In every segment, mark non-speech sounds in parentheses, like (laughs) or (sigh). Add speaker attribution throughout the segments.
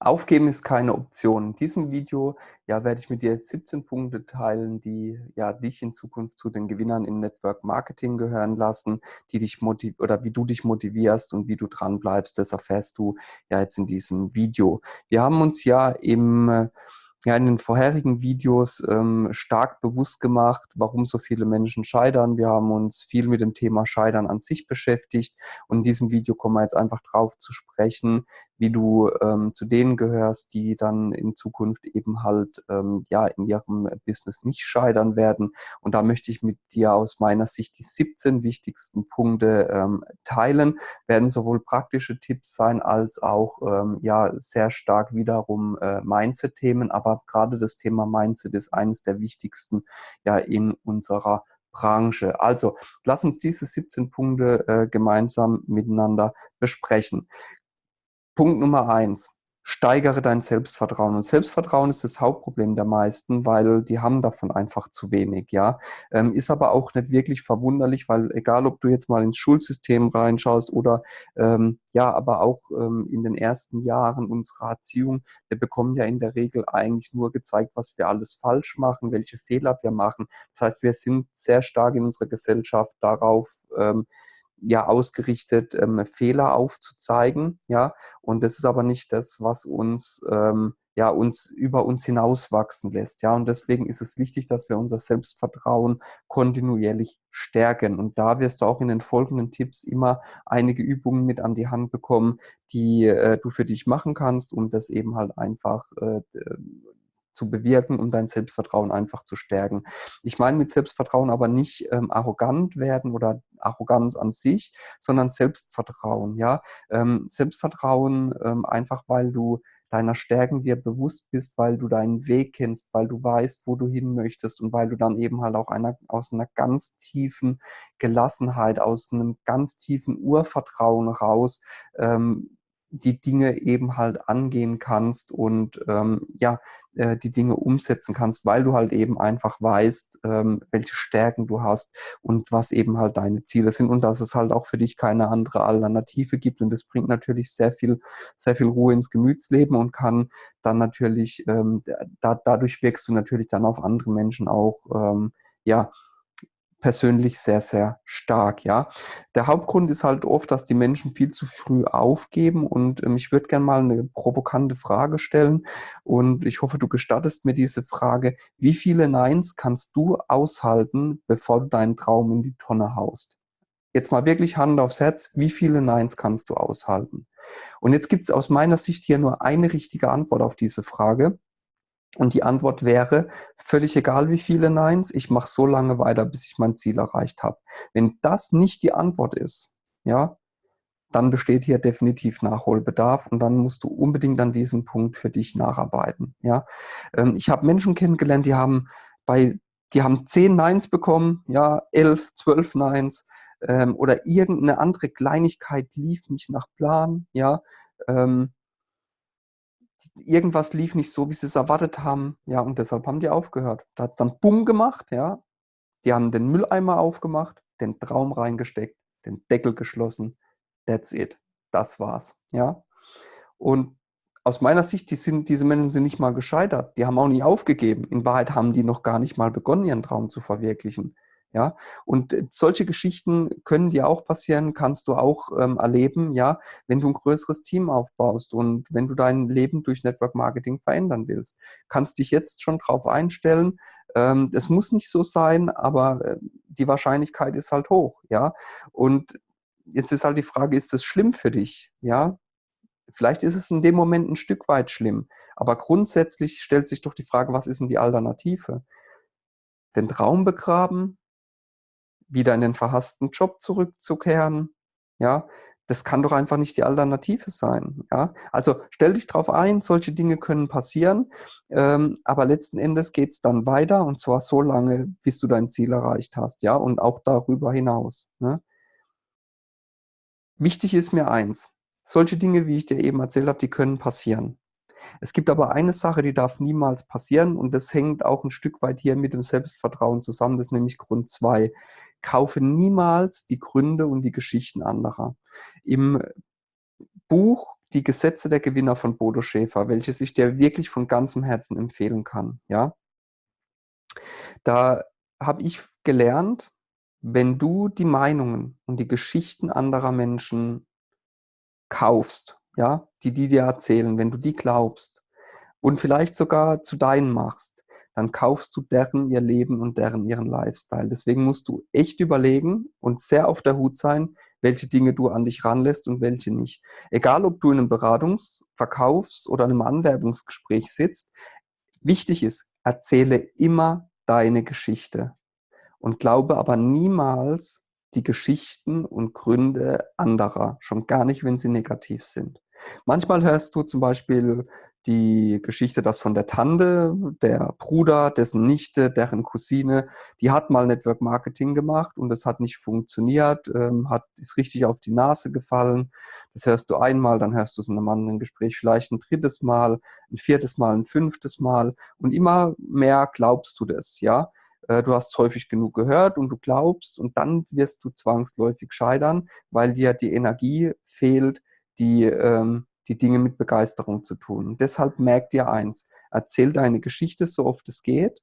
Speaker 1: Aufgeben ist keine Option. In diesem Video ja, werde ich mit dir 17 Punkte teilen, die ja, dich in Zukunft zu den Gewinnern im Network Marketing gehören lassen, die dich motiv oder wie du dich motivierst und wie du dran bleibst. Das erfährst du ja jetzt in diesem Video. Wir haben uns ja im ja in den vorherigen Videos ähm, stark bewusst gemacht, warum so viele Menschen scheitern. Wir haben uns viel mit dem Thema Scheitern an sich beschäftigt und in diesem Video kommen wir jetzt einfach drauf zu sprechen, wie du ähm, zu denen gehörst, die dann in Zukunft eben halt ähm, ja in ihrem Business nicht scheitern werden. Und da möchte ich mit dir aus meiner Sicht die 17 wichtigsten Punkte ähm, teilen. Werden sowohl praktische Tipps sein als auch ähm, ja sehr stark wiederum äh, Mindset-Themen. Aber gerade das Thema Mindset ist eines der wichtigsten ja in unserer Branche. Also lass uns diese 17 Punkte äh, gemeinsam miteinander besprechen. Punkt Nummer eins. Steigere dein Selbstvertrauen. Und Selbstvertrauen ist das Hauptproblem der meisten, weil die haben davon einfach zu wenig, ja. Ähm, ist aber auch nicht wirklich verwunderlich, weil egal, ob du jetzt mal ins Schulsystem reinschaust oder ähm, ja, aber auch ähm, in den ersten Jahren unserer Erziehung, wir bekommen ja in der Regel eigentlich nur gezeigt, was wir alles falsch machen, welche Fehler wir machen. Das heißt, wir sind sehr stark in unserer Gesellschaft darauf, ähm, ja ausgerichtet, ähm, Fehler aufzuzeigen, ja, und das ist aber nicht das, was uns ähm, ja uns über uns hinauswachsen lässt, ja, und deswegen ist es wichtig, dass wir unser Selbstvertrauen kontinuierlich stärken. Und da wirst du auch in den folgenden Tipps immer einige Übungen mit an die Hand bekommen, die äh, du für dich machen kannst und das eben halt einfach äh, zu bewirken, um dein Selbstvertrauen einfach zu stärken. Ich meine mit Selbstvertrauen aber nicht ähm, arrogant werden oder Arroganz an sich, sondern Selbstvertrauen. Ja, ähm, Selbstvertrauen ähm, einfach, weil du deiner Stärken dir bewusst bist, weil du deinen Weg kennst, weil du weißt, wo du hin möchtest und weil du dann eben halt auch einer, aus einer ganz tiefen Gelassenheit, aus einem ganz tiefen Urvertrauen raus ähm, die Dinge eben halt angehen kannst und ähm, ja, äh, die Dinge umsetzen kannst, weil du halt eben einfach weißt, ähm, welche Stärken du hast und was eben halt deine Ziele sind und dass es halt auch für dich keine andere Alternative gibt. Und das bringt natürlich sehr viel, sehr viel Ruhe ins Gemütsleben und kann dann natürlich, ähm, da, dadurch wirkst du natürlich dann auf andere Menschen auch, ähm, ja, persönlich sehr, sehr stark, ja. Der Hauptgrund ist halt oft, dass die Menschen viel zu früh aufgeben und ähm, ich würde gerne mal eine provokante Frage stellen und ich hoffe, du gestattest mir diese Frage. Wie viele Neins kannst du aushalten, bevor du deinen Traum in die Tonne haust? Jetzt mal wirklich Hand aufs Herz, wie viele Neins kannst du aushalten? Und jetzt gibt es aus meiner Sicht hier nur eine richtige Antwort auf diese Frage. Und die Antwort wäre, völlig egal wie viele Neins, ich mache so lange weiter, bis ich mein Ziel erreicht habe. Wenn das nicht die Antwort ist, ja, dann besteht hier definitiv Nachholbedarf und dann musst du unbedingt an diesem Punkt für dich nacharbeiten. Ja, ähm, ich habe Menschen kennengelernt, die haben bei, die haben zehn Neins bekommen, ja, elf, zwölf Neins ähm, oder irgendeine andere Kleinigkeit lief nicht nach Plan, ja, ähm, irgendwas lief nicht so, wie sie es erwartet haben. Ja, und deshalb haben die aufgehört. Da hat es dann Bumm gemacht, ja. Die haben den Mülleimer aufgemacht, den Traum reingesteckt, den Deckel geschlossen. That's it. Das war's, ja. Und aus meiner Sicht, die sind, diese Menschen sind nicht mal gescheitert. Die haben auch nie aufgegeben. In Wahrheit haben die noch gar nicht mal begonnen, ihren Traum zu verwirklichen. Ja, und äh, solche Geschichten können dir auch passieren, kannst du auch ähm, erleben, ja, wenn du ein größeres Team aufbaust und wenn du dein Leben durch Network Marketing verändern willst. Kannst dich jetzt schon drauf einstellen. Ähm, das muss nicht so sein, aber äh, die Wahrscheinlichkeit ist halt hoch, ja. Und jetzt ist halt die Frage, ist das schlimm für dich? Ja, vielleicht ist es in dem Moment ein Stück weit schlimm, aber grundsätzlich stellt sich doch die Frage, was ist denn die Alternative? Den Traum begraben, wieder in den verhassten Job zurückzukehren. Ja, das kann doch einfach nicht die Alternative sein. Ja, also stell dich darauf ein, solche Dinge können passieren, ähm, aber letzten Endes geht es dann weiter und zwar so lange, bis du dein Ziel erreicht hast, ja, und auch darüber hinaus. Ne? Wichtig ist mir eins: Solche Dinge, wie ich dir eben erzählt habe, die können passieren. Es gibt aber eine Sache, die darf niemals passieren und das hängt auch ein Stück weit hier mit dem Selbstvertrauen zusammen, das ist nämlich Grund 2. Kaufe niemals die Gründe und die Geschichten anderer. Im Buch die Gesetze der Gewinner von Bodo Schäfer, welches ich dir wirklich von ganzem Herzen empfehlen kann. Ja? Da habe ich gelernt, wenn du die Meinungen und die Geschichten anderer Menschen kaufst, ja, die die dir erzählen, wenn du die glaubst und vielleicht sogar zu deinen machst, dann kaufst du deren ihr Leben und deren ihren Lifestyle. Deswegen musst du echt überlegen und sehr auf der Hut sein, welche Dinge du an dich ranlässt und welche nicht. Egal, ob du in einem Beratungs-, Verkaufs- oder einem Anwerbungsgespräch sitzt, wichtig ist, erzähle immer deine Geschichte und glaube aber niemals die Geschichten und Gründe anderer, schon gar nicht, wenn sie negativ sind. Manchmal hörst du zum Beispiel die Geschichte, dass von der Tante, der Bruder, dessen Nichte, deren Cousine, die hat mal Network Marketing gemacht und das hat nicht funktioniert, ähm, hat, ist richtig auf die Nase gefallen. Das hörst du einmal, dann hörst du es in einem anderen Gespräch vielleicht ein drittes Mal, ein viertes Mal, ein fünftes Mal und immer mehr glaubst du das, ja. Äh, du hast es häufig genug gehört und du glaubst und dann wirst du zwangsläufig scheitern, weil dir die Energie fehlt, die, ähm, die Dinge mit Begeisterung zu tun. Und deshalb merk dir eins, erzähl deine Geschichte so oft es geht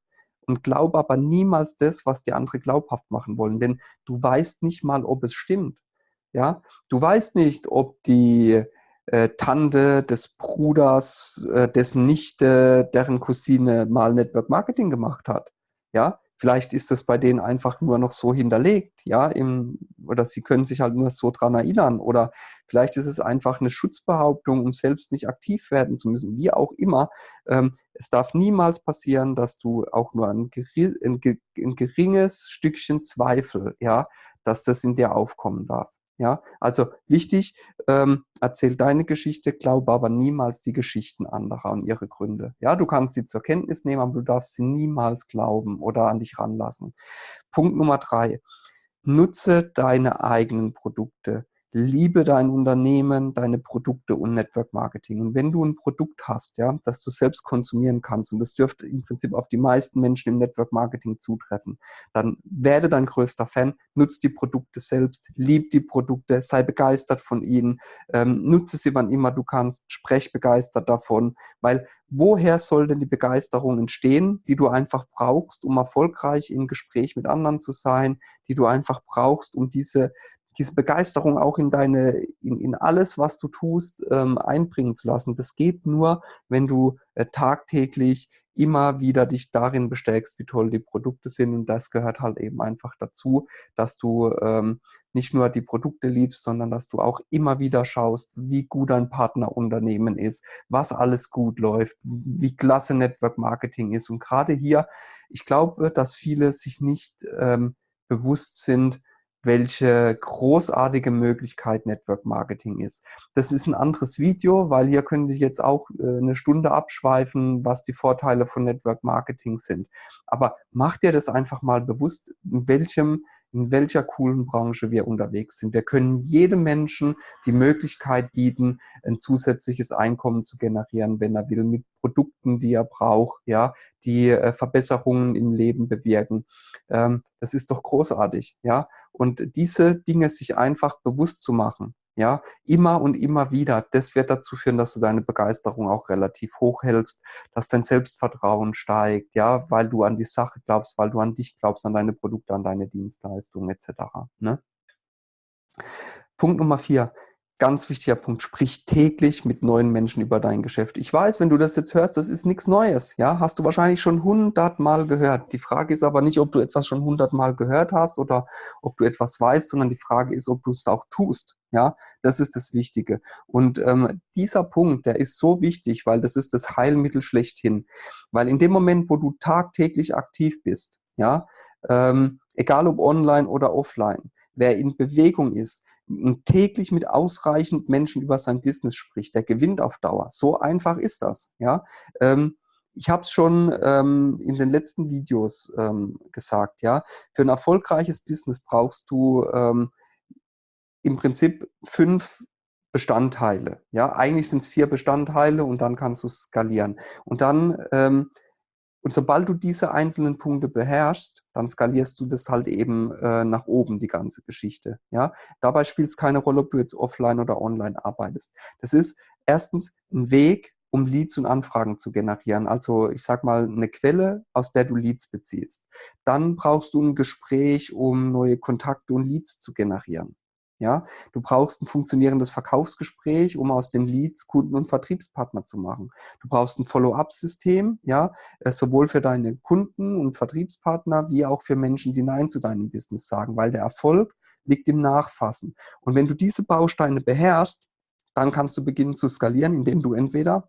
Speaker 1: und glaub aber niemals das, was die andere glaubhaft machen wollen, denn du weißt nicht mal, ob es stimmt. Ja, du weißt nicht, ob die äh, Tante des Bruders, äh, dessen Nichte, deren Cousine mal Network Marketing gemacht hat. Ja, Vielleicht ist das bei denen einfach nur noch so hinterlegt, ja, im, oder sie können sich halt nur so dran erinnern. Oder vielleicht ist es einfach eine Schutzbehauptung, um selbst nicht aktiv werden zu müssen, wie auch immer. Ähm, es darf niemals passieren, dass du auch nur ein, ein, ein geringes Stückchen Zweifel, ja, dass das in dir aufkommen darf. Ja, also wichtig, ähm, erzähl deine Geschichte, glaube aber niemals die Geschichten anderer und ihre Gründe. Ja, du kannst sie zur Kenntnis nehmen, aber du darfst sie niemals glauben oder an dich ranlassen. Punkt Nummer drei. Nutze deine eigenen Produkte liebe dein Unternehmen, deine Produkte und Network Marketing. Und wenn du ein Produkt hast, ja, das du selbst konsumieren kannst, und das dürfte im Prinzip auf die meisten Menschen im Network Marketing zutreffen, dann werde dein größter Fan, nutze die Produkte selbst, lieb die Produkte, sei begeistert von ihnen, ähm, nutze sie wann immer du kannst, sprech begeistert davon, weil woher soll denn die Begeisterung entstehen, die du einfach brauchst, um erfolgreich im Gespräch mit anderen zu sein, die du einfach brauchst, um diese diese Begeisterung auch in deine, in, in alles, was du tust, ähm, einbringen zu lassen. Das geht nur, wenn du äh, tagtäglich immer wieder dich darin bestärkst, wie toll die Produkte sind. Und das gehört halt eben einfach dazu, dass du ähm, nicht nur die Produkte liebst, sondern dass du auch immer wieder schaust, wie gut ein Partnerunternehmen ist, was alles gut läuft, wie klasse Network Marketing ist. Und gerade hier, ich glaube, dass viele sich nicht ähm, bewusst sind, welche großartige Möglichkeit Network Marketing ist. Das ist ein anderes Video, weil hier könnte ich jetzt auch äh, eine Stunde abschweifen, was die Vorteile von Network Marketing sind. Aber mach dir das einfach mal bewusst, in welchem in welcher coolen Branche wir unterwegs sind. Wir können jedem Menschen die Möglichkeit bieten, ein zusätzliches Einkommen zu generieren, wenn er will, mit Produkten, die er braucht, ja, die äh, Verbesserungen im Leben bewirken. Ähm, das ist doch großartig, ja. Und diese Dinge sich einfach bewusst zu machen, ja, immer und immer wieder, das wird dazu führen, dass du deine Begeisterung auch relativ hoch hältst, dass dein Selbstvertrauen steigt, ja, weil du an die Sache glaubst, weil du an dich glaubst, an deine Produkte, an deine Dienstleistungen etc. Ne? Punkt Nummer vier, Ganz wichtiger Punkt, sprich täglich mit neuen Menschen über dein Geschäft. Ich weiß, wenn du das jetzt hörst, das ist nichts Neues. Ja, hast du wahrscheinlich schon hundertmal gehört. Die Frage ist aber nicht, ob du etwas schon hundertmal gehört hast oder ob du etwas weißt, sondern die Frage ist, ob du es auch tust. Ja, das ist das Wichtige. Und ähm, dieser Punkt, der ist so wichtig, weil das ist das Heilmittel schlechthin. Weil in dem Moment, wo du tagtäglich aktiv bist, ja, ähm, egal ob online oder offline, wer in Bewegung ist, täglich mit ausreichend Menschen über sein Business spricht, der gewinnt auf Dauer. So einfach ist das. Ja? Ähm, ich habe es schon ähm, in den letzten Videos ähm, gesagt. Ja? Für ein erfolgreiches Business brauchst du ähm, im Prinzip fünf Bestandteile. Ja? Eigentlich sind es vier Bestandteile und dann kannst du skalieren. Und dann ähm, Und sobald du diese einzelnen Punkte beherrschst, dann skalierst du das halt eben äh, nach oben, die ganze Geschichte. Ja? Dabei spielt es keine Rolle, ob du jetzt offline oder online arbeitest. Das ist erstens ein Weg, um Leads und Anfragen zu generieren. Also ich sag mal eine Quelle, aus der du Leads beziehst. Dann brauchst du ein Gespräch, um neue Kontakte und Leads zu generieren. Ja, du brauchst ein funktionierendes Verkaufsgespräch, um aus den Leads Kunden und Vertriebspartner zu machen. Du brauchst ein Follow-up-System, ja, äh, sowohl für deine Kunden und Vertriebspartner wie auch für Menschen, die Nein zu deinem Business sagen, weil der Erfolg liegt im Nachfassen. Und wenn du diese Bausteine beherrschst, dann kannst du beginnen zu skalieren, indem du entweder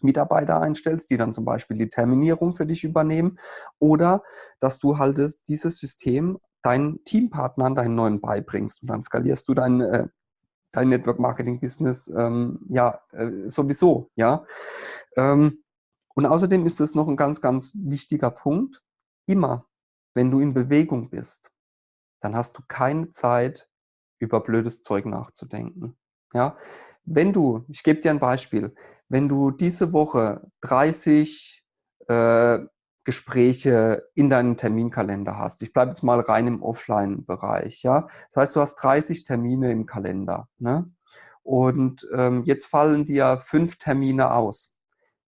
Speaker 1: Mitarbeiter einstellst, die dann zum Beispiel die Terminierung für dich übernehmen oder dass du halt dieses System deinen Teampartnern, deinen neuen beibringst und dann skalierst du dein, äh, dein Network Marketing Business ähm, ja äh, sowieso, ja. Ähm, und außerdem ist es noch ein ganz, ganz wichtiger Punkt. Immer, wenn du in Bewegung bist, dann hast du keine Zeit, über blödes Zeug nachzudenken. Ja, wenn du, ich gebe dir ein Beispiel, wenn du diese Woche 30 äh, Gespräche in deinem Terminkalender hast. Ich bleibe jetzt mal rein im Offline-Bereich. Ja? Das heißt, du hast 30 Termine im Kalender. Ne? Und ähm, jetzt fallen dir fünf Termine aus.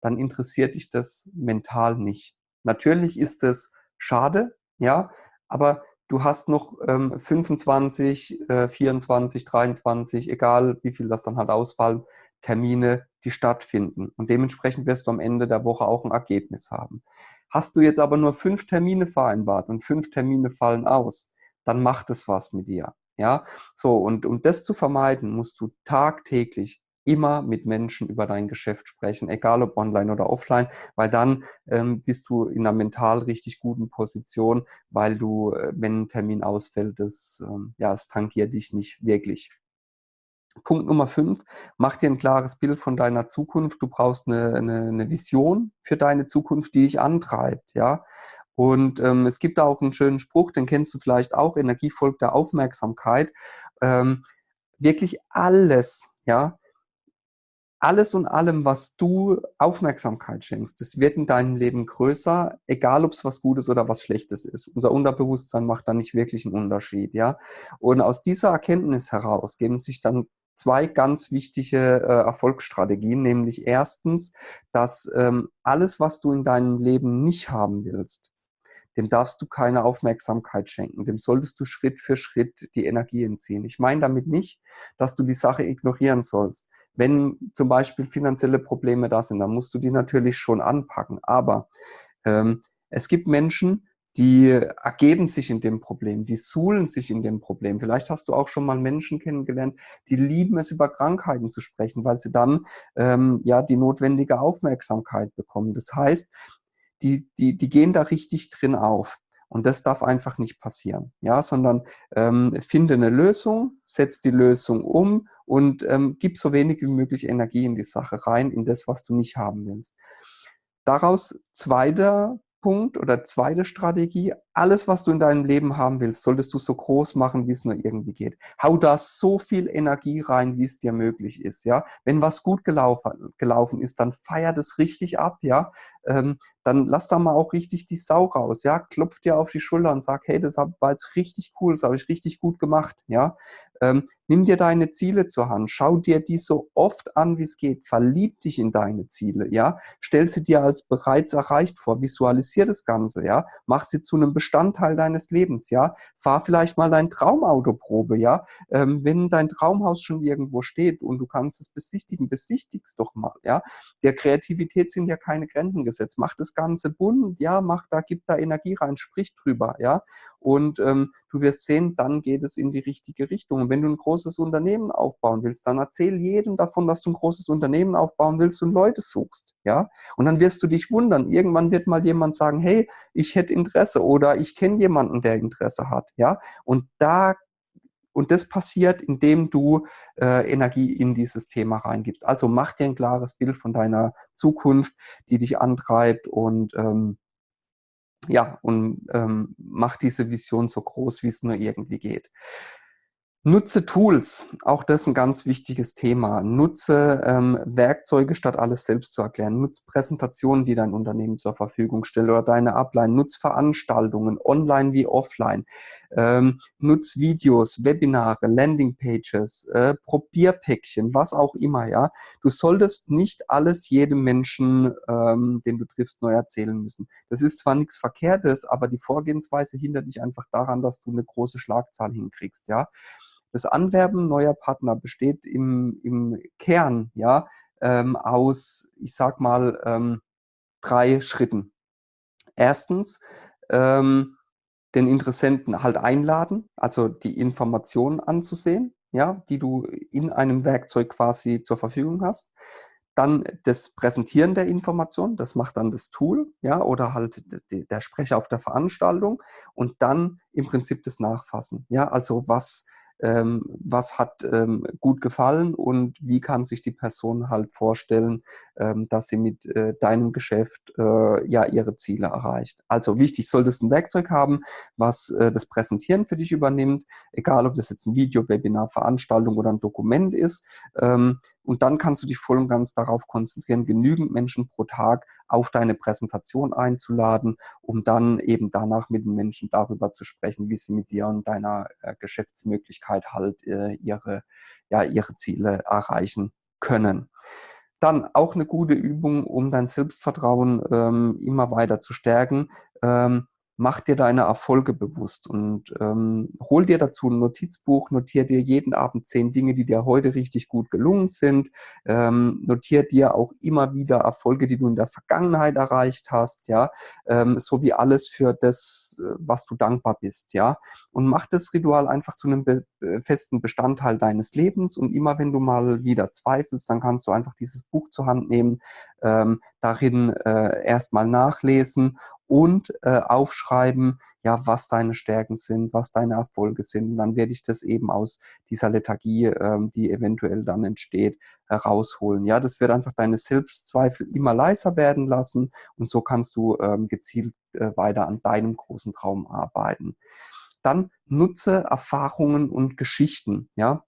Speaker 1: Dann interessiert dich das mental nicht. Natürlich ist es schade, ja, aber du hast noch ähm, 25, äh, 24, 23, egal wie viel das dann halt ausfallen, Termine, die stattfinden. Und dementsprechend wirst du am Ende der Woche auch ein Ergebnis haben. Hast du jetzt aber nur fünf Termine vereinbart und fünf Termine fallen aus, dann macht es was mit dir. Ja, so und um das zu vermeiden, musst du tagtäglich immer mit Menschen über dein Geschäft sprechen, egal ob online oder offline, weil dann ähm, bist du in einer mental richtig guten Position, weil du, äh, wenn ein Termin ausfällt, das, ähm, ja, es tangiert dich nicht wirklich. Punkt Nummer fünf, mach dir ein klares Bild von deiner Zukunft. Du brauchst eine, eine, eine Vision für deine Zukunft, die dich antreibt, ja. Und ähm, es gibt da auch einen schönen Spruch, den kennst du vielleicht auch, Energie folgt der Aufmerksamkeit. Ähm, wirklich alles, ja, alles und allem, was du Aufmerksamkeit schenkst, das wird in deinem Leben größer, egal ob es was Gutes oder was Schlechtes ist. Unser Unterbewusstsein macht da nicht wirklich einen Unterschied, ja. Und aus dieser Erkenntnis heraus geben sich dann zwei ganz wichtige äh, Erfolgsstrategien, nämlich erstens, dass ähm, alles, was du in deinem Leben nicht haben willst, dem darfst du keine Aufmerksamkeit schenken. Dem solltest du Schritt für Schritt die Energie entziehen. Ich meine damit nicht, dass du die Sache ignorieren sollst. Wenn zum Beispiel finanzielle Probleme da sind, dann musst du die natürlich schon anpacken. Aber ähm, es gibt Menschen, die ergeben sich in dem Problem, die suhlen sich in dem Problem. Vielleicht hast du auch schon mal Menschen kennengelernt, die lieben es, über Krankheiten zu sprechen, weil sie dann ähm, ja die notwendige Aufmerksamkeit bekommen. Das heißt, die, die, die gehen da richtig drin auf. Und das darf einfach nicht passieren, ja, sondern ähm, finde eine Lösung, setz die Lösung um und ähm, gib so wenig wie möglich Energie in die Sache rein, in das, was du nicht haben willst. Daraus zweiter Punkt oder zweite Strategie, alles, was du in deinem Leben haben willst, solltest du so groß machen, wie es nur irgendwie geht. Hau da so viel Energie rein, wie es dir möglich ist, ja. Wenn was gut gelaufen, gelaufen ist, dann feier das richtig ab, ja. Ähm, dann lass da mal auch richtig die Sau raus, ja. Klopf dir auf die Schulter und sag, hey, das war jetzt richtig cool, das habe ich richtig gut gemacht, ja. Ähm, nimm dir deine Ziele zur Hand, schau dir die so oft an, wie es geht, verlieb dich in deine Ziele, ja. Stell sie dir als bereits erreicht vor, visualisier das Ganze, ja. Mach sie zu einem Bestandteil deines Lebens, ja. Fahr vielleicht mal dein Traumautoprobe, ja. Ähm, wenn dein Traumhaus schon irgendwo steht und du kannst es besichtigen, besichtigst doch mal, ja. Der Kreativität sind ja keine Grenzen gesetzt. Mach das Ganze bunt, ja, mach da, gib da Energie rein, sprich drüber, ja. Und ähm, du wirst sehen, dann geht es in die richtige Richtung. Und wenn du ein großes Unternehmen aufbauen willst, dann erzähl jedem davon, dass du ein großes Unternehmen aufbauen willst und Leute suchst, ja. Und dann wirst du dich wundern. Irgendwann wird mal jemand sagen, hey, ich hätte Interesse oder ich kenne jemanden, der Interesse hat, ja. Und da und das passiert, indem du äh, Energie in dieses Thema reingibst. Also mach dir ein klares Bild von deiner Zukunft, die dich antreibt und ähm, ja, und ähm, mach diese Vision so groß, wie es nur irgendwie geht. Nutze Tools, auch das ist ein ganz wichtiges Thema. Nutze ähm, Werkzeuge, statt alles selbst zu erklären. Nutze Präsentationen, die dein Unternehmen zur Verfügung stellt oder deine Upline. Nutze Veranstaltungen, online wie offline. Ähm, nutz Videos, Webinare, Landingpages, äh, Probierpäckchen, was auch immer. Ja, Du solltest nicht alles jedem Menschen, ähm, den du triffst, neu erzählen müssen. Das ist zwar nichts Verkehrtes, aber die Vorgehensweise hindert dich einfach daran, dass du eine große Schlagzahl hinkriegst. Ja, das Anwerben neuer Partner besteht im, im Kern ja, ähm, aus, ich sag mal, ähm, drei Schritten. Erstens, ähm, den Interessenten halt einladen, also die Informationen anzusehen, ja, die du in einem Werkzeug quasi zur Verfügung hast. Dann das Präsentieren der Information, das macht dann das Tool, ja, oder halt der Sprecher auf der Veranstaltung und dann im Prinzip das Nachfassen, ja, also was ähm, was hat ähm, gut gefallen und wie kann sich die Person halt vorstellen, ähm, dass sie mit äh, deinem Geschäft äh, ja ihre Ziele erreicht. Also wichtig, solltest ein Werkzeug haben, was äh, das Präsentieren für dich übernimmt, egal ob das jetzt ein Video, Webinar, Veranstaltung oder ein Dokument ist. Und dann kannst du dich voll und ganz darauf konzentrieren, genügend Menschen pro Tag auf deine Präsentation einzuladen, um dann eben danach mit den Menschen darüber zu sprechen, wie sie mit dir und deiner äh, Geschäftsmöglichkeit halt äh, ihre, ja, ihre Ziele erreichen können. Dann auch eine gute Übung, um dein Selbstvertrauen ähm, immer weiter zu stärken. Ähm, mach dir deine Erfolge bewusst und ähm, hol dir dazu ein Notizbuch, notier dir jeden Abend zehn Dinge, die dir heute richtig gut gelungen sind, ähm, notier dir auch immer wieder Erfolge, die du in der Vergangenheit erreicht hast, ja, ähm, so wie alles für das, äh, was du dankbar bist, ja, und mach das Ritual einfach zu einem be festen Bestandteil deines Lebens und immer wenn du mal wieder zweifelst, dann kannst du einfach dieses Buch zur Hand nehmen, ähm, darin äh, erstmal nachlesen und äh, aufschreiben, ja, was deine Stärken sind, was deine Erfolge sind. Und dann werde ich das eben aus dieser Lethargie, ähm, die eventuell dann entsteht, herausholen. Ja, das wird einfach deine Selbstzweifel immer leiser werden lassen und so kannst du ähm, gezielt äh, weiter an deinem großen Traum arbeiten. Dann nutze Erfahrungen und Geschichten. Ja,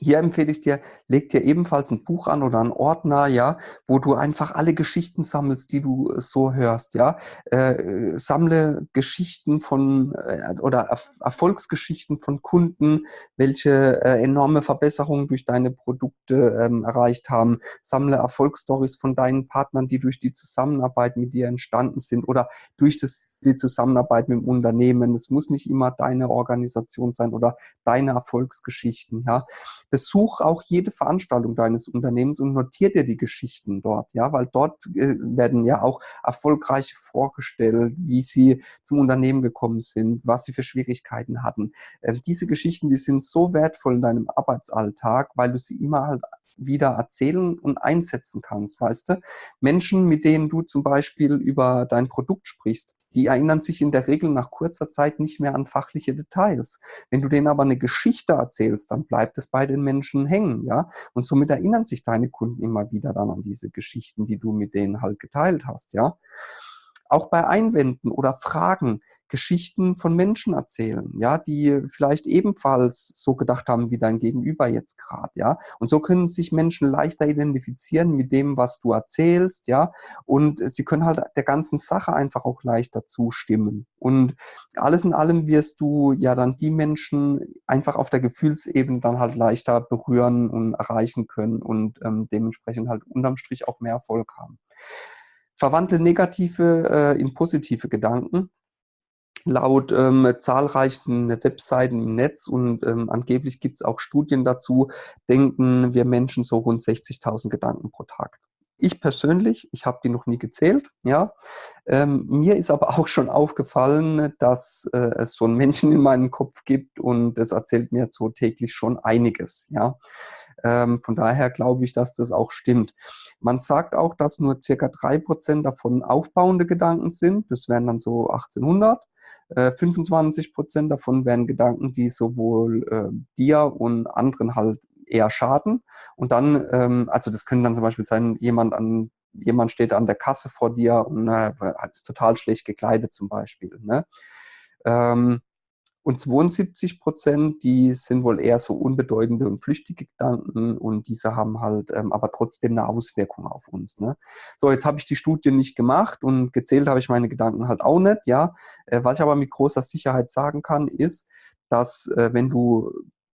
Speaker 1: hier empfehle ich dir, leg dir ebenfalls ein Buch an oder einen Ordner, ja, wo du einfach alle Geschichten sammelst, die du äh, so hörst, ja. Äh, sammle Geschichten von äh, oder Erf Erfolgsgeschichten von Kunden, welche äh, enorme Verbesserungen durch deine Produkte ähm, erreicht haben. Sammle Erfolgsstories von deinen Partnern, die durch die Zusammenarbeit mit dir entstanden sind oder durch das, die Zusammenarbeit mit dem Unternehmen. Es muss nicht immer deine Organisation sein oder deine Erfolgsgeschichten, ja besuch auch jede Veranstaltung deines Unternehmens und notier dir die Geschichten dort, ja, weil dort äh, werden ja auch erfolgreiche vorgestellt, wie sie zum Unternehmen gekommen sind, was sie für Schwierigkeiten hatten. Äh, diese Geschichten, die sind so wertvoll in deinem Arbeitsalltag, weil du sie immer halt wieder erzählen und einsetzen kannst, weißt du? Menschen, mit denen du zum Beispiel über dein Produkt sprichst, die erinnern sich in der Regel nach kurzer Zeit nicht mehr an fachliche Details. Wenn du denen aber eine Geschichte erzählst, dann bleibt es bei den Menschen hängen, ja. Und somit erinnern sich deine Kunden immer wieder dann an diese Geschichten, die du mit denen halt geteilt hast, ja. Auch bei Einwänden oder Fragen, Geschichten von Menschen erzählen, ja, die vielleicht ebenfalls so gedacht haben wie dein Gegenüber jetzt gerade, ja. Und so können sich Menschen leichter identifizieren mit dem, was du erzählst, ja. Und sie können halt der ganzen Sache einfach auch leichter zustimmen. Und alles in allem wirst du ja dann die Menschen einfach auf der Gefühlsebene dann halt leichter berühren und erreichen können und ähm, dementsprechend halt unterm Strich auch mehr Erfolg haben. Verwandle negative äh, in positive Gedanken. Laut ähm, zahlreichen Webseiten im Netz und ähm, angeblich gibt es auch Studien dazu, denken wir Menschen so rund 60.000 Gedanken pro Tag. Ich persönlich, ich habe die noch nie gezählt, ja. Ähm, mir ist aber (laughs) auch schon aufgefallen, dass äh, es so einen Menschen in meinem Kopf gibt und das erzählt mir so täglich schon einiges, ja. Ähm, von daher glaube ich, dass das auch stimmt. Man sagt auch, dass nur circa drei Prozent davon aufbauende Gedanken sind. Das wären dann so 1800. Äh, 25 Prozent davon wären Gedanken, die sowohl äh, dir und anderen halt eher schaden. Und dann, ähm, also das können dann zum Beispiel sein, jemand an jemand steht an der Kasse vor dir und äh, ist total schlecht gekleidet zum Beispiel. Ne? Ähm, Und 72 Prozent, die sind wohl eher so unbedeutende und flüchtige Gedanken und diese haben halt ähm, aber trotzdem eine Auswirkung auf uns. Ne? So, jetzt habe ich die Studie nicht gemacht und gezählt habe ich meine Gedanken halt auch nicht. Ja, äh, Was ich aber mit großer Sicherheit sagen kann, ist, dass äh, wenn du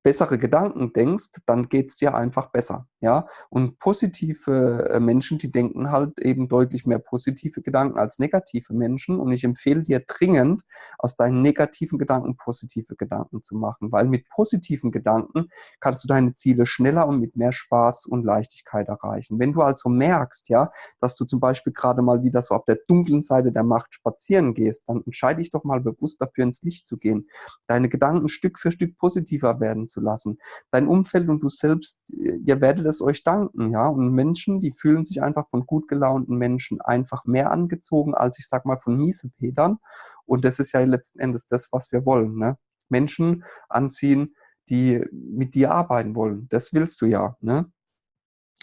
Speaker 1: bessere Gedanken denkst, dann geht es dir einfach besser. Ja? Und positive äh, Menschen, die denken halt eben deutlich mehr positive Gedanken als negative Menschen. Und ich empfehle dir dringend, aus deinen negativen Gedanken positive Gedanken zu machen, weil mit positiven Gedanken kannst du deine Ziele schneller und mit mehr Spaß und Leichtigkeit erreichen. Wenn du also merkst, ja, dass du zum Beispiel gerade mal wieder so auf der dunklen Seite der Macht spazieren gehst, dann entscheide dich doch mal bewusst dafür, ins Licht zu gehen. Deine Gedanken Stück für Stück positiver werden zu lassen. Dein Umfeld und du selbst, ihr werdet es euch danken, ja. Und Menschen, die fühlen sich einfach von gut gelaunten Menschen einfach mehr angezogen, als ich sag mal von Miesepetern. Und das ist ja letzten Endes das, was wir wollen, ne? Menschen anziehen, die mit dir arbeiten wollen. Das willst du ja, ne?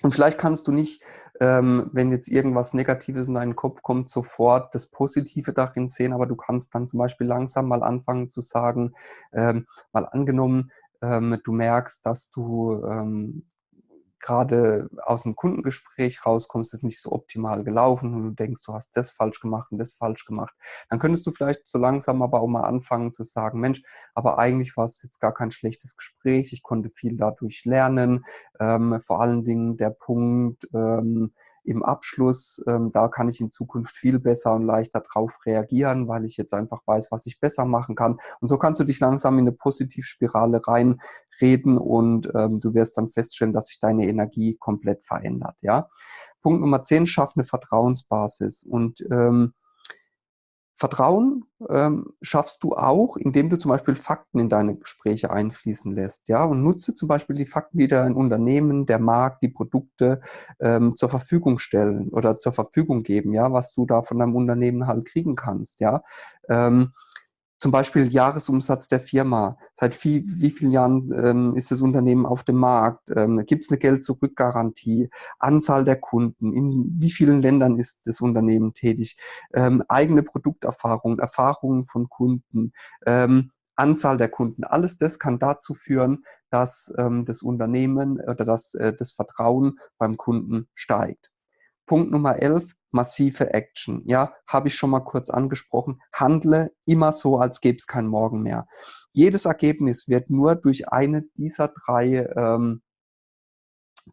Speaker 1: Und vielleicht kannst du nicht, ähm, wenn jetzt irgendwas Negatives in deinen Kopf kommt, sofort das Positive darin sehen, aber du kannst dann zum Beispiel langsam mal anfangen zu sagen, ähm, mal angenommen, ähm, du merkst, dass du ähm, gerade aus dem Kundengespräch rauskommst, ist nicht so optimal gelaufen und du denkst, du hast das falsch gemacht und das falsch gemacht, dann könntest du vielleicht so langsam aber auch mal anfangen zu sagen, Mensch, aber eigentlich war es jetzt gar kein schlechtes Gespräch, ich konnte viel dadurch lernen, ähm, vor allen Dingen der Punkt, ähm, im Abschluss, ähm, da kann ich in Zukunft viel besser und leichter drauf reagieren, weil ich jetzt einfach weiß, was ich besser machen kann. Und so kannst du dich langsam in eine Positivspirale reinreden und ähm, du wirst dann feststellen, dass sich deine Energie komplett verändert. Ja? Punkt Nummer 10, schaff eine Vertrauensbasis. Und ähm, Vertrauen ähm, schaffst du auch, indem du zum Beispiel Fakten in deine Gespräche einfließen lässt. Ja? Und nutze zum Beispiel die Fakten, die dein Unternehmen, der Markt, die Produkte ähm, zur Verfügung stellen oder zur Verfügung geben, ja, was du da von deinem Unternehmen halt kriegen kannst. Ja? Ähm, zum Beispiel Jahresumsatz der Firma. Seit wie, wie vielen Jahren ähm, ist das Unternehmen auf dem Markt? Ähm, Gibt es eine Geld-Zurück-Garantie? Anzahl der Kunden? In wie vielen Ländern ist das Unternehmen tätig? Ähm, eigene Produkterfahrungen, Erfahrungen von Kunden, ähm, Anzahl der Kunden. Alles das kann dazu führen, dass ähm, das Unternehmen oder dass äh, das Vertrauen beim Kunden steigt. Punkt Nummer 11, massive Action. Ja, habe ich schon mal kurz angesprochen. Handle immer so, als gäbe es kein Morgen mehr. Jedes Ergebnis wird nur durch eine dieser drei ähm,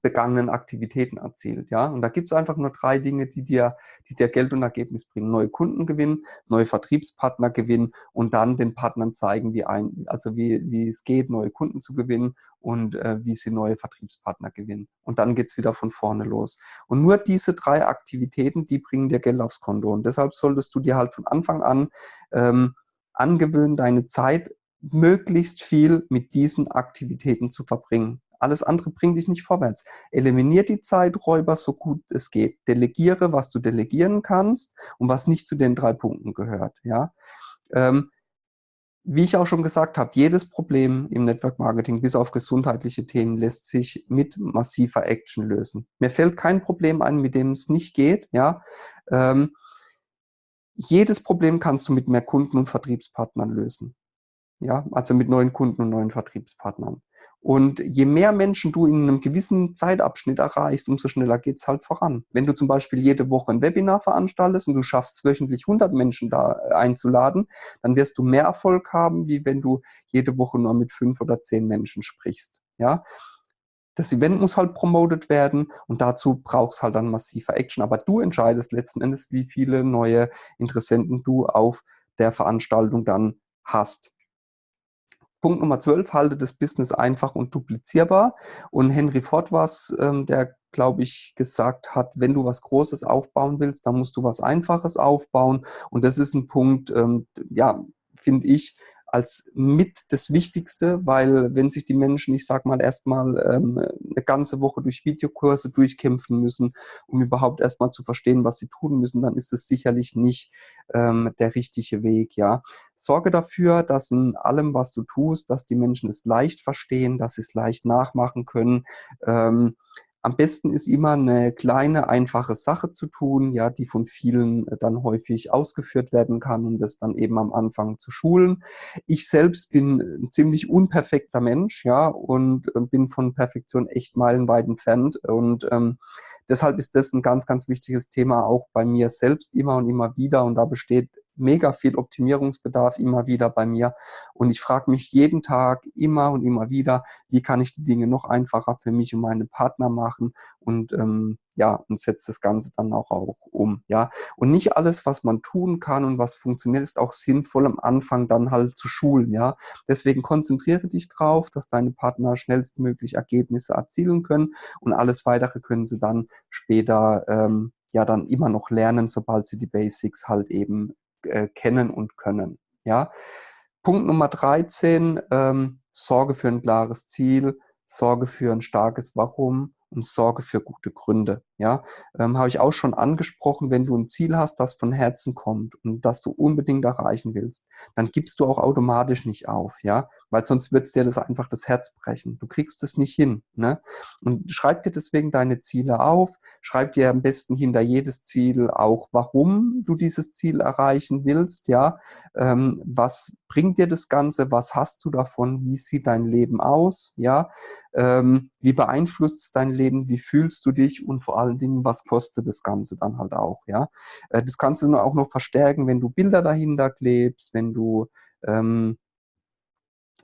Speaker 1: begangenen Aktivitäten erzielt. Ja? Und da gibt es einfach nur drei Dinge, die dir, die dir Geld und Ergebnis bringen. Neue Kunden gewinnen, neue Vertriebspartner gewinnen und dann den Partnern zeigen, wie, ein, also wie, wie es geht, neue Kunden zu gewinnen und äh, wie sie neue Vertriebspartner gewinnen. Und dann geht es wieder von vorne los. Und nur diese drei Aktivitäten, die bringen dir Geld aufs Konto. Und deshalb solltest du dir halt von Anfang an ähm, angewöhnen, deine Zeit möglichst viel mit diesen Aktivitäten zu verbringen. Alles andere bringt dich nicht vorwärts. Eliminier die Zeiträuber so gut es geht. Delegiere, was du delegieren kannst und was nicht zu den drei Punkten gehört. Ja? Ähm, wie ich auch schon gesagt habe, jedes Problem im Network Marketing, bis auf gesundheitliche Themen, lässt sich mit massiver Action lösen. Mir fällt kein Problem ein, mit dem es nicht geht. Ja? Ähm, jedes Problem kannst du mit mehr Kunden und Vertriebspartnern lösen. Ja, also mit neuen Kunden und neuen Vertriebspartnern. Und je mehr Menschen du in einem gewissen Zeitabschnitt erreichst, umso schneller geht es halt voran. Wenn du zum Beispiel jede Woche ein Webinar veranstaltest und du schaffst wöchentlich 100 Menschen da äh, einzuladen, dann wirst du mehr Erfolg haben, wie wenn du jede Woche nur mit fünf oder zehn Menschen sprichst. Ja? Das Event muss halt promotet werden und dazu brauchst halt dann massiver Action. Aber du entscheidest letzten Endes, wie viele neue Interessenten du auf der Veranstaltung dann hast. Punkt Nummer 12, halte das Business einfach und duplizierbar. Und Henry Ford war es, ähm, der, glaube ich, gesagt hat, wenn du was Großes aufbauen willst, dann musst du was Einfaches aufbauen. Und das ist ein Punkt, ähm, ja, finde ich, als mit das Wichtigste, weil wenn sich die Menschen, ich sag mal, erstmal ähm, eine ganze Woche durch Videokurse durchkämpfen müssen, um überhaupt erstmal zu verstehen, was sie tun müssen, dann ist es sicherlich nicht ähm, der richtige Weg, ja. Sorge dafür, dass in allem, was du tust, dass die Menschen es leicht verstehen, dass sie es leicht nachmachen können. Ähm, am besten ist immer eine kleine, einfache Sache zu tun, ja, die von vielen äh, dann häufig ausgeführt werden kann und das dann eben am Anfang zu schulen. Ich selbst bin ein ziemlich unperfekter Mensch, ja, und äh, bin von Perfektion echt meilenweit entfernt und ähm, deshalb ist das ein ganz, ganz wichtiges Thema auch bei mir selbst immer und immer wieder und da besteht mega viel Optimierungsbedarf immer wieder bei mir. Und ich frage mich jeden Tag immer und immer wieder, wie kann ich die Dinge noch einfacher für mich und meine Partner machen und ähm, ja, und setze das Ganze dann auch, auch um. Ja, und nicht alles, was man tun kann und was funktioniert, ist auch sinnvoll am Anfang dann halt zu schulen. Ja, deswegen konzentriere dich drauf, dass deine Partner schnellstmöglich Ergebnisse erzielen können und alles weitere können sie dann später ähm, ja dann immer noch lernen, sobald sie die Basics halt eben äh, kennen und können. Ja? Punkt Nummer 13, ähm, Sorge für ein klares Ziel, Sorge für ein starkes Warum und Sorge für gute Gründe. Ja, ähm, habe ich auch schon angesprochen, wenn du ein Ziel hast, das von Herzen kommt und das du unbedingt erreichen willst, dann gibst du auch automatisch nicht auf, ja, weil sonst wird es dir das einfach das Herz brechen. Du kriegst es nicht hin, ne? Und schreib dir deswegen deine Ziele auf, schreib dir am besten hinter jedes Ziel auch, warum du dieses Ziel erreichen willst, ja, ähm, was bringt dir das Ganze, was hast du davon, wie sieht dein Leben aus, ja, ähm, wie beeinflusst es dein Leben, wie fühlst du dich? Und vor allen Dingen, was kostet das Ganze dann halt auch, ja. Äh, das kannst du auch noch verstärken, wenn du Bilder dahinter klebst, wenn du ähm,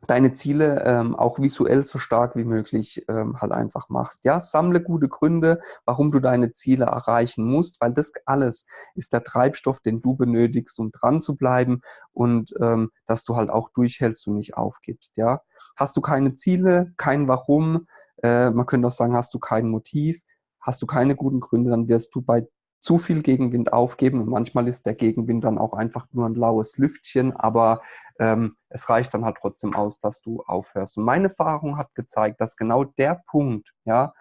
Speaker 1: deine Ziele ähm, auch visuell so stark wie möglich ähm, halt einfach machst. Ja, sammle gute Gründe, warum du deine Ziele erreichen musst, weil das alles ist der Treibstoff, den du benötigst, um dran zu bleiben und ähm, dass du halt auch durchhältst und nicht aufgibst. Ja, hast du keine Ziele, kein Warum, äh, man könnte auch sagen, hast du kein Motiv, hast du keine guten Gründe, dann wirst du bei zu viel Gegenwind aufgeben und manchmal ist der Gegenwind dann auch einfach nur ein laues Lüftchen, aber ähm, es reicht dann halt trotzdem aus, dass du aufhörst. Und meine Erfahrung hat gezeigt, dass genau der Punkt, ja,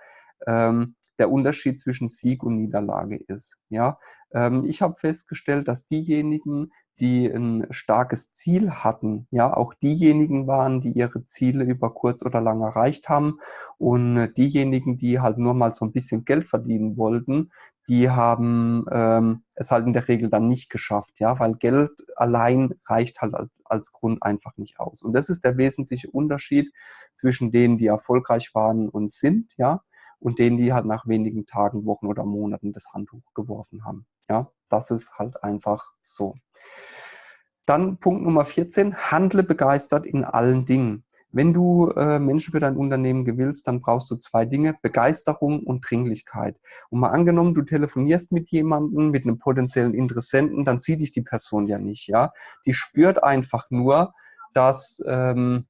Speaker 1: ähm, der Unterschied zwischen Sieg und Niederlage ist. Ja, ähm, ich habe festgestellt, dass diejenigen, die ein starkes Ziel hatten, ja, auch diejenigen waren, die ihre Ziele über kurz oder lang erreicht haben und diejenigen, die halt nur mal so ein bisschen Geld verdienen wollten, die haben ähm, es halt in der Regel dann nicht geschafft, ja, weil Geld allein reicht halt als, als Grund einfach nicht aus. Und das ist der wesentliche Unterschied zwischen denen, die erfolgreich waren und sind, ja, und denen, die halt nach wenigen Tagen, Wochen oder Monaten das Handtuch geworfen haben. Ja, das ist halt einfach so. Dann Punkt Nummer 14, handle begeistert in allen Dingen. Wenn du äh, Menschen für dein Unternehmen gewillst, dann brauchst du zwei Dinge, Begeisterung und Dringlichkeit. Und mal angenommen, du telefonierst mit jemandem, mit einem potenziellen Interessenten, dann sieht dich die Person ja nicht. ja. Die spürt einfach nur, dass... Ähm,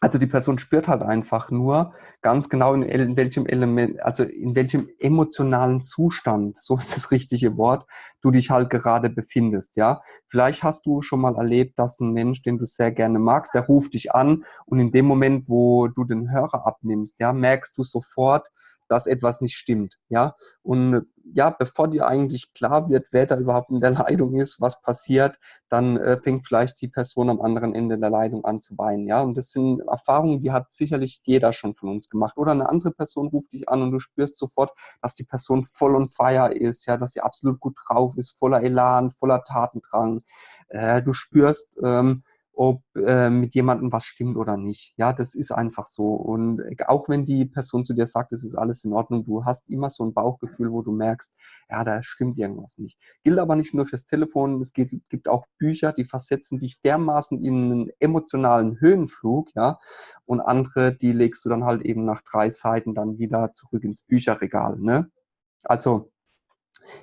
Speaker 1: also die Person spürt halt einfach nur ganz genau, in, in, welchem Element, also in welchem emotionalen Zustand, so (laughs) ist das richtige Wort, du dich halt gerade befindest, ja. Vielleicht hast du schon mal erlebt, dass ein Mensch, den du sehr gerne magst, der ruft dich an und in dem Moment, wo du den Hörer abnimmst, ja, merkst du sofort, dass etwas nicht stimmt. Ja? Und ja, bevor dir eigentlich klar wird, wer da überhaupt in der (laughs) Leitung ist, was passiert, dann äh, fängt vielleicht die Person am anderen Ende der Leitung an zu weinen. Ja? Und das sind Erfahrungen, die hat sicherlich jeder schon von uns gemacht. Oder eine andere Person ruft dich an und du spürst sofort, dass die Person voll on fire ist, ja, dass sie absolut gut drauf ist, voller Elan, voller Tatendrang. Äh, du spürst, ähm, ob äh, mit jemandem was stimmt oder nicht. Ja, das ist einfach so. Und auch wenn die Person zu dir sagt, es ist alles in Ordnung, du hast immer so ein Bauchgefühl, wo du merkst, ja, da stimmt irgendwas nicht. Gilt aber nicht nur fürs Telefon, es gibt, gibt auch Bücher, die versetzen dich dermaßen in einen emotionalen Höhenflug, ja, und andere, die legst du dann halt eben nach drei Seiten dann wieder zurück ins Bücherregal, ne? Also,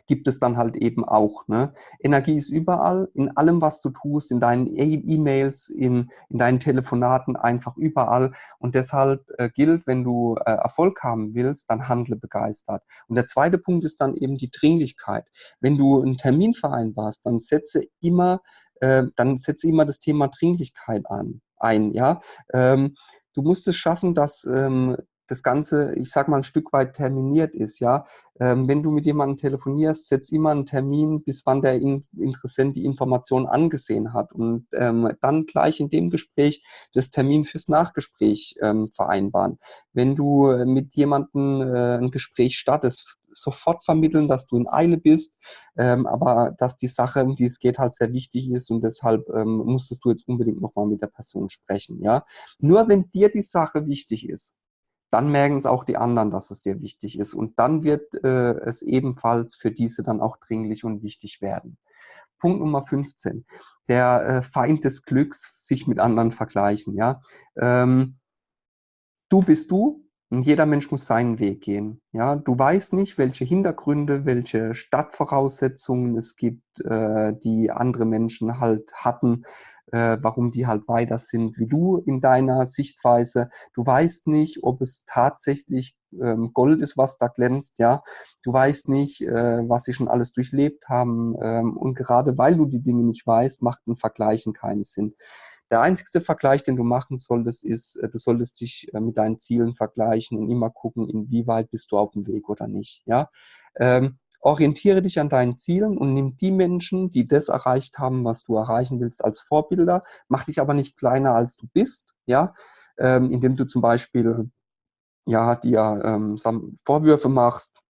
Speaker 1: gibt es dann halt eben auch. Ne? Energie ist überall, in allem, was du tust, in deinen e- E-Mails, in, in deinen Telefonaten, einfach überall. Und deshalb äh, gilt, wenn du äh, Erfolg haben willst, dann handle begeistert. Und der zweite Punkt ist dann eben die Dringlichkeit. Wenn du einen Termin vereinbarst, dann setze immer, äh, dann setze immer das Thema Dringlichkeit an, ein. Ja? Ähm, du musst es schaffen, dass ähm, das Ganze, ich sag mal, ein Stück weit terminiert ist, ja. Ähm, wenn du mit jemandem telefonierst, setz immer einen Termin, bis wann der Interessent die Information angesehen hat und ähm, dann gleich in dem Gespräch das Termin fürs Nachgespräch ähm, vereinbaren. Wenn du mit jemandem äh, ein Gespräch startest, sofort vermitteln, dass du in Eile bist, ähm, aber dass die Sache, um die es geht, halt sehr wichtig ist und deshalb ähm, musstest du jetzt unbedingt nochmal mit der Person sprechen. Ja? Nur wenn dir die Sache wichtig ist, dann merken es auch die anderen, dass es dir wichtig ist. Und dann wird äh, es ebenfalls für diese dann auch dringlich und wichtig werden. Punkt Nummer 15. Der äh, Feind des Glücks, sich mit anderen vergleichen. Ja? Ähm, du bist du, jeder Mensch muss seinen Weg gehen. Ja, du weißt nicht, welche Hintergründe, welche Stadtvoraussetzungen es gibt, äh, die andere Menschen halt hatten, äh, warum die halt weiter sind wie du in deiner Sichtweise. Du weißt nicht, ob es tatsächlich ähm, Gold ist, was da glänzt. Ja, du weißt nicht, äh, was sie schon alles durchlebt haben. Ähm, und gerade weil du die Dinge nicht weißt, macht ein Vergleichen keinen Sinn. Der einzigste Vergleich, den du machen solltest, ist, äh, du solltest dich äh, mit deinen Zielen vergleichen und immer gucken, inwieweit bist du auf dem Weg oder nicht. Ja? Ähm, orientiere dich an deinen Zielen und nimm die Menschen, die das erreicht haben, was du erreichen willst, als Vorbilder. Mach dich aber nicht kleiner, als du bist, ja, ähm, indem du zum Beispiel ja, dir ähm, Vorwürfe machst,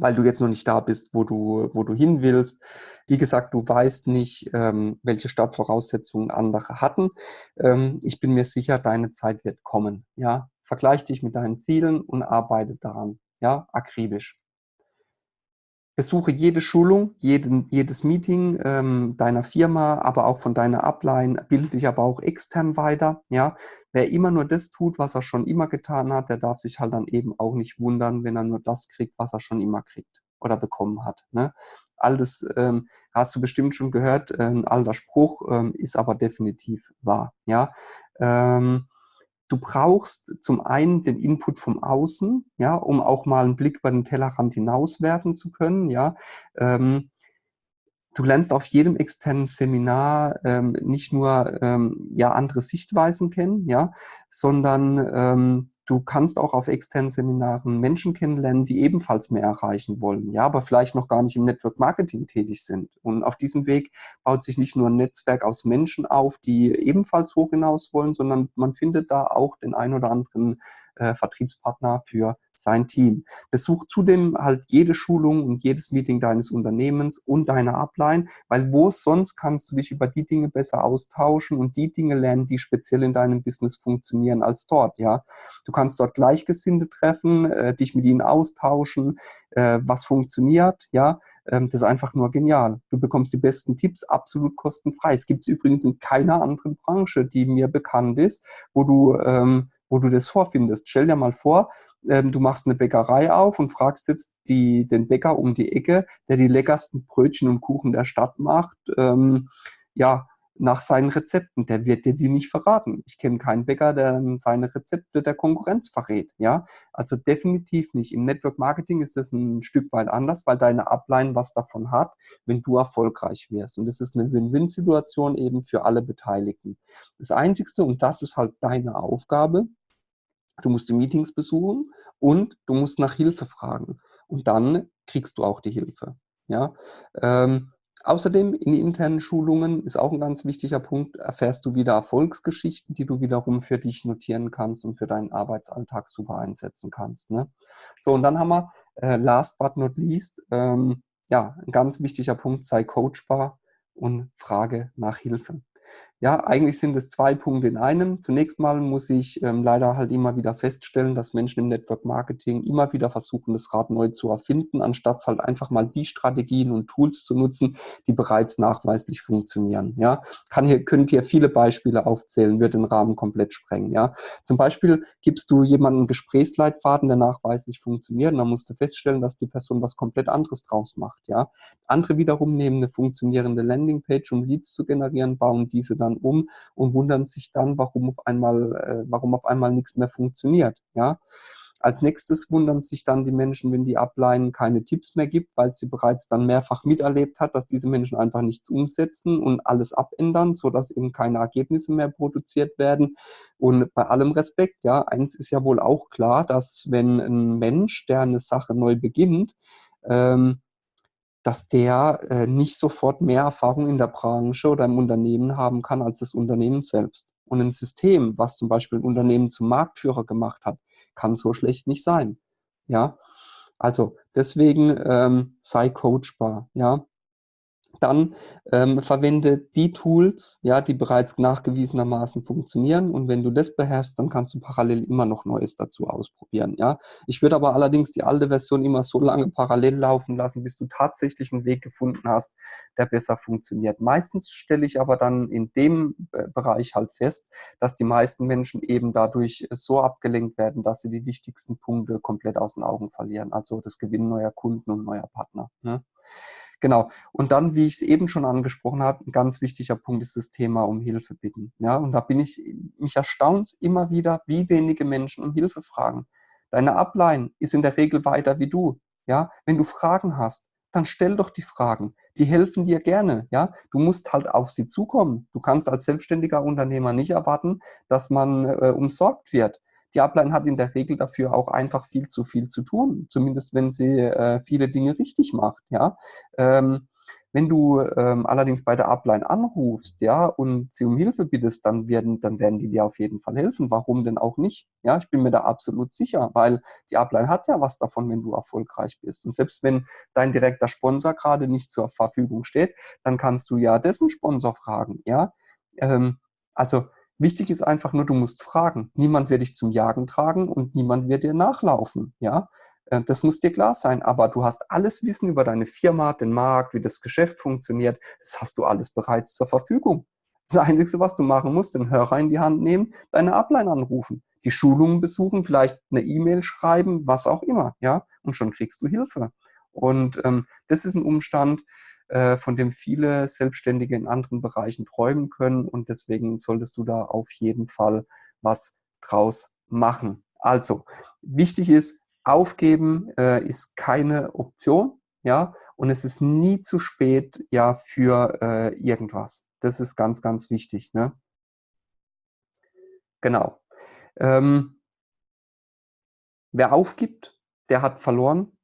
Speaker 1: weil du jetzt noch nicht da bist, wo du, wo du hin willst. Wie gesagt, du weißt nicht, ähm, welche Startvoraussetzungen andere hatten. Ähm, ich bin mir sicher, deine Zeit wird kommen. Ja, vergleich dich mit deinen Zielen und arbeite daran. Ja, akribisch. Besuche jede Schulung, jeden, jedes Meeting ähm, deiner Firma, aber auch von deiner Upline, bilde dich aber auch extern weiter. Ja? Wer immer nur das tut, was er schon immer getan hat, der darf sich halt dann eben auch nicht wundern, wenn er nur das kriegt, was er schon immer kriegt oder bekommen hat. Ne? All das ähm, hast du bestimmt schon gehört, äh, ein alter Spruch, ähm, ist aber definitiv wahr. Ja? Ähm, Du brauchst zum einen den Input vom Außen, ja, um auch mal einen Blick über den Tellerrand hinauswerfen zu können, ja. Ähm, du lernst auf jedem externen Seminar ähm, nicht nur ähm, ja, andere Sichtweisen kennen, ja, sondern ähm, Du kannst auch auf externen Seminaren Menschen kennenlernen, die ebenfalls mehr erreichen wollen, ja, aber vielleicht noch gar nicht im Network Marketing tätig sind. Und auf diesem Weg baut sich nicht nur ein Netzwerk aus Menschen auf, die ebenfalls hoch hinaus wollen, sondern man findet da auch den ein oder anderen äh, Vertriebspartner für sein Team. Besuch zudem halt jede Schulung und jedes Meeting deines Unternehmens und deiner Upline, weil wo sonst kannst du dich über die Dinge besser austauschen und die Dinge lernen, die speziell in deinem Business funktionieren als dort, ja. Du kannst dort Gleichgesinnte treffen, äh, dich mit ihnen austauschen, äh, was funktioniert, ja. Ähm, das ist einfach nur genial. Du bekommst die besten Tipps absolut kostenfrei. Es gibt es übrigens in keiner anderen Branche, die mir bekannt ist, wo du ähm, wo du das vorfindest. Stell dir mal vor, ähm, du machst eine Bäckerei auf und fragst jetzt die, den Bäcker um die Ecke, der die leckersten Brötchen und Kuchen der Stadt macht, ähm, ja, nach seinen Rezepten. Der wird dir die nicht verraten. Ich kenne keinen Bäcker, der seine Rezepte der Konkurrenz verrät. Ja, also definitiv nicht. Im Network Marketing ist es ein Stück weit anders, weil deine Upline was davon hat, wenn du erfolgreich wirst. Und das ist eine Win-Win-Situation eben für alle Beteiligten. Das Einzigste, und das ist halt deine Aufgabe, du musst die Meetings besuchen und du musst nach Hilfe fragen. Und dann kriegst du auch die Hilfe. Ja, ähm, Außerdem in internen Schulungen ist auch ein ganz wichtiger Punkt, erfährst du wieder Erfolgsgeschichten, die du wiederum für dich notieren kannst und für deinen Arbeitsalltag super einsetzen kannst. Ne? So, und dann haben wir äh, last but not least, ähm, ja, ein ganz wichtiger Punkt, sei coachbar und frage nach Hilfe. Ja, eigentlich sind es zwei Punkte in einem. Zunächst mal muss ich ähm, leider halt immer wieder feststellen, dass Menschen im Network Marketing immer wieder versuchen, das Rad neu zu erfinden, anstatt halt einfach mal die Strategien und Tools zu nutzen, die bereits nachweislich funktionieren. Ja, kann hier, könnt ihr viele Beispiele aufzählen, wird den Rahmen komplett sprengen. Ja, zum Beispiel gibst du jemanden einen Gesprächsleitfaden, der nachweislich funktioniert, und dann musst du feststellen, dass die Person was komplett anderes draus macht. Ja, andere wiederum nehmen eine funktionierende Landingpage, um Leads zu generieren, bauen diese dann um und wundern sich dann, warum auf einmal, äh, warum auf einmal nichts mehr funktioniert. Ja? Als nächstes wundern sich dann die Menschen, wenn die Upline keine Tipps mehr gibt, weil sie bereits dann mehrfach miterlebt hat, dass diese Menschen einfach nichts umsetzen und alles abändern, sodass eben keine Ergebnisse mehr produziert werden. Und bei allem Respekt, ja, eins ist ja wohl auch klar, dass wenn ein Mensch, der eine Sache neu beginnt, ähm, dass der äh, nicht sofort mehr Erfahrung in der Branche oder im Unternehmen haben kann als das Unternehmen selbst. Und ein System, was zum Beispiel ein Unternehmen zum Marktführer gemacht hat, kann so schlecht nicht sein. Ja, also deswegen ähm, sei coachbar. Ja, dann ähm, verwende die Tools, ja, die bereits nachgewiesenermaßen funktionieren. Und wenn du das beherrschst, dann kannst du parallel immer noch Neues dazu ausprobieren. Ja, ich würde aber allerdings die alte Version immer so lange parallel laufen lassen, bis du tatsächlich einen Weg gefunden hast, der besser funktioniert. Meistens stelle ich aber dann in dem äh, Bereich halt fest, dass die meisten Menschen eben dadurch so abgelenkt werden, dass sie die wichtigsten Punkte komplett aus den Augen verlieren. Also das Gewinnen neuer Kunden und neuer Partner. Ne? Genau. Und dann, wie ich es eben schon angesprochen habe, ein ganz wichtiger Punkt ist das Thema um Hilfe bitten. Ja, und da bin ich, mich erstaunt immer wieder, wie wenige Menschen um Hilfe fragen. Deine Upline ist in der Regel weiter wie du. Ja, wenn du Fragen hast, dann stell doch die Fragen. Die helfen dir gerne. Ja, du musst halt auf sie zukommen. Du kannst als selbstständiger Unternehmer nicht erwarten, dass man äh, umsorgt wird. Die Upline hat in der Regel dafür auch einfach viel zu viel zu tun, zumindest wenn sie äh, viele Dinge richtig macht. Ja? Ähm, wenn du ähm, allerdings bei der Upline anrufst, ja, und sie um Hilfe bittest, dann werden, dann werden die dir auf jeden Fall helfen. Warum denn auch nicht? Ja, ich bin mir da absolut sicher, weil die Upline hat ja was davon, wenn du erfolgreich bist. Und selbst wenn dein direkter Sponsor gerade nicht zur Verfügung steht, dann kannst du ja dessen Sponsor fragen, ja. Ähm, also Wichtig ist einfach nur, du musst fragen. Niemand wird dich zum Jagen tragen und niemand wird dir nachlaufen. Ja, äh, das muss dir klar sein. Aber du hast alles Wissen über deine Firma, den Markt, wie das Geschäft funktioniert. Das hast du alles bereits zur Verfügung. Das Einzige, was du machen musst, den Hörer in die Hand nehmen, deine Upline anrufen, die Schulungen besuchen, vielleicht eine E-Mail schreiben, was auch immer. Ja, und schon kriegst du Hilfe. Und ähm, das ist ein Umstand, von dem viele Selbstständige in anderen Bereichen träumen können. Und deswegen solltest du da auf jeden Fall was draus machen. Also, wichtig ist, aufgeben äh, ist keine Option, ja, und es ist nie zu spät, ja, für äh, irgendwas. Das ist ganz, ganz wichtig, ne? Genau. Ähm, wer aufgibt, der hat verloren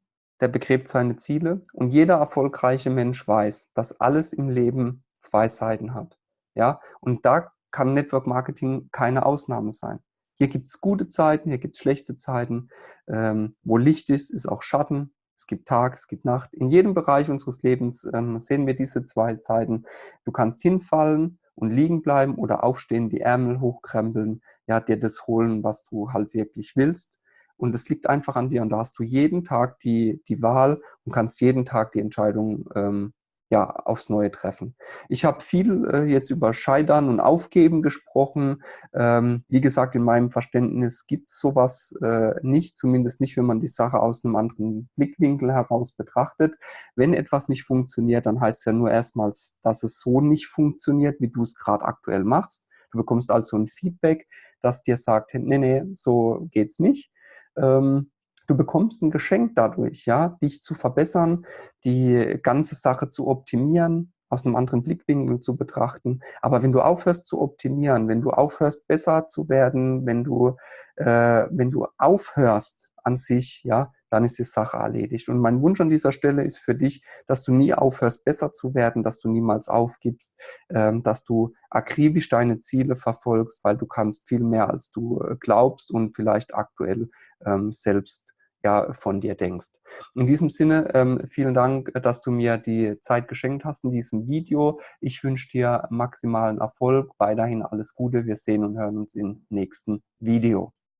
Speaker 1: der begräbt seine Ziele und jeder erfolgreiche Mensch weiß, dass alles im Leben zwei Seiten hat. Ja, und da kann Network Marketing keine Ausnahme sein. Hier gibt es gute Zeiten, hier gibt es schlechte Zeiten. Ähm, wo Licht ist, ist auch Schatten. Es gibt Tag, es gibt Nacht. In jedem Bereich unseres Lebens ähm, sehen wir diese zwei Zeiten. Du kannst hinfallen und liegen bleiben oder aufstehen, die Ärmel hochkrempeln, ja, dir das holen, was du halt wirklich willst. Und es liegt einfach an dir. Und da hast du jeden Tag die, die Wahl und kannst jeden Tag die Entscheidung ähm, ja, aufs Neue treffen. Ich habe viel äh, jetzt über Scheitern und Aufgeben gesprochen. Ähm, wie gesagt, in meinem Verständnis gibt es sowas äh, nicht, zumindest nicht, wenn man die Sache aus einem anderen Blickwinkel heraus betrachtet. Wenn etwas nicht funktioniert, dann heißt es ja nur erstmals, dass es so nicht funktioniert, wie du es gerade aktuell machst. Du bekommst also ein Feedback, das dir sagt, nee, nee, so geht's nicht ähm, du bekommst ein Geschenk dadurch, ja, dich zu verbessern, die ganze Sache zu optimieren, aus einem anderen Blickwinkel zu betrachten. Aber wenn du aufhörst zu optimieren, wenn du aufhörst besser zu werden, wenn du, äh, wenn du aufhörst an sich, ja, dann ist die Sache erledigt. Und mein Wunsch an dieser Stelle ist für dich, dass du nie aufhörst, besser zu werden, dass du niemals aufgibst, ähm, dass du akribisch deine Ziele verfolgst, weil du kannst viel mehr, als du äh, glaubst und vielleicht aktuell ähm, selbst ja, von dir denkst. In diesem Sinne, ähm, vielen Dank, dass du mir die Zeit geschenkt hast in diesem Video. Ich wünsche dir maximalen Erfolg, weiterhin alles Gute. Wir sehen und hören uns im nächsten Video.